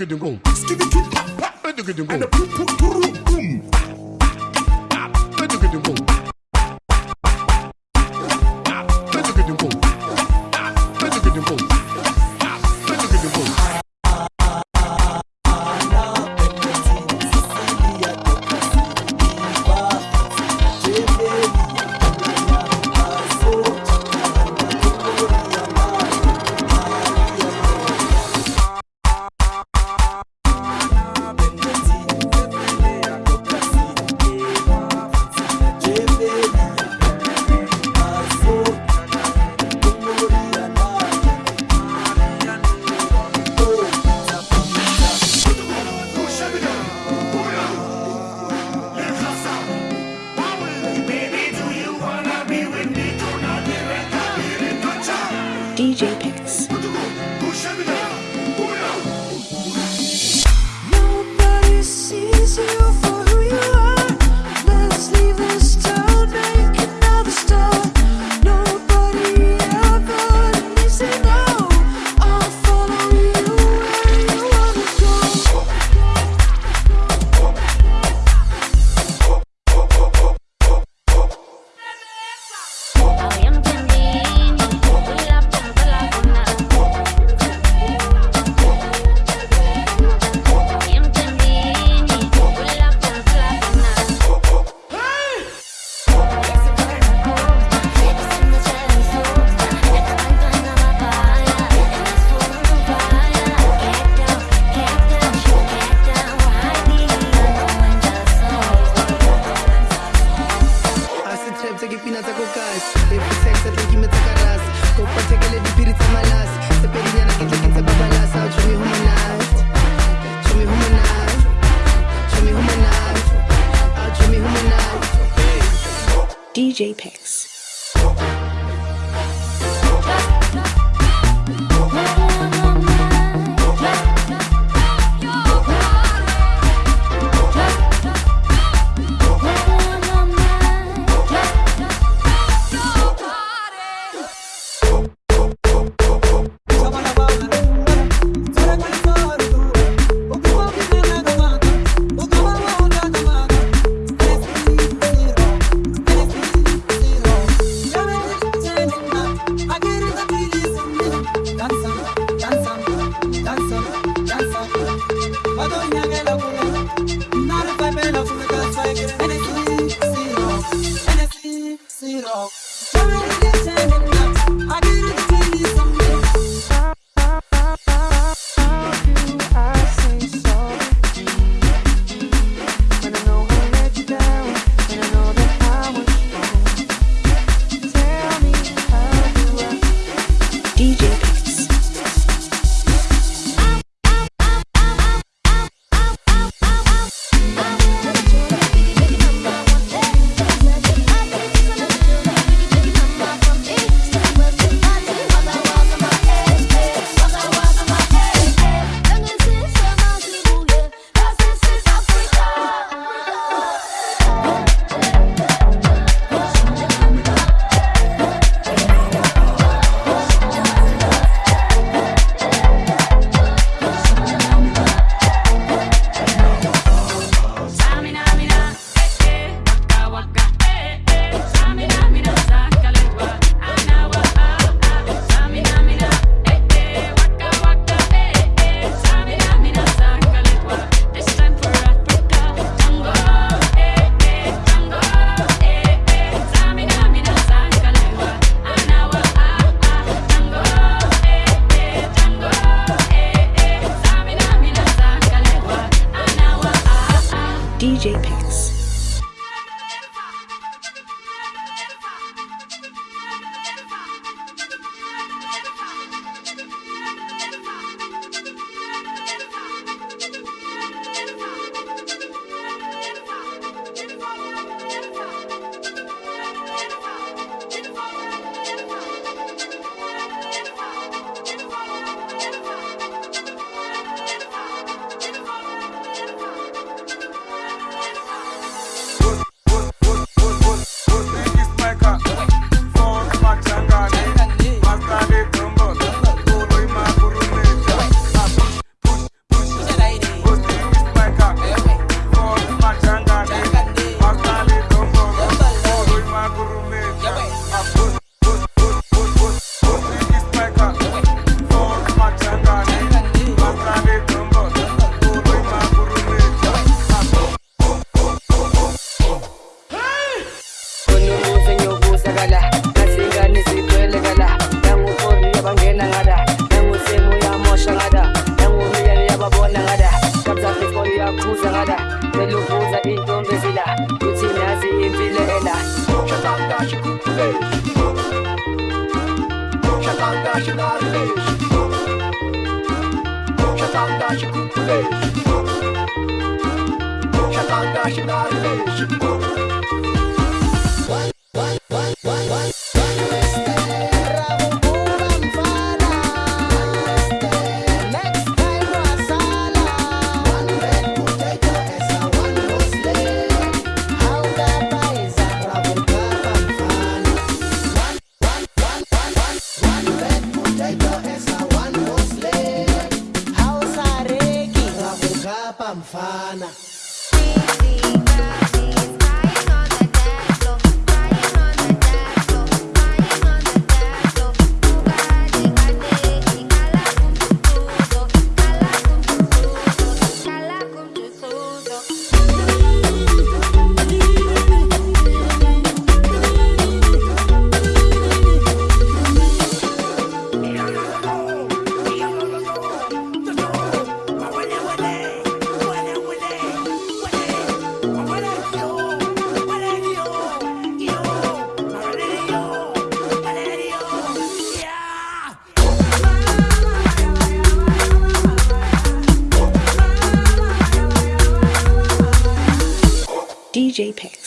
And the boom, boom, boom, DJ Picks. Nobody sees you. JPEGs. Oh. Vatandaşı kukuleş Vatandaşın ağrıleş Vatandaşın ağrıleş mfana JPEG.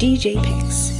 DJ Picks.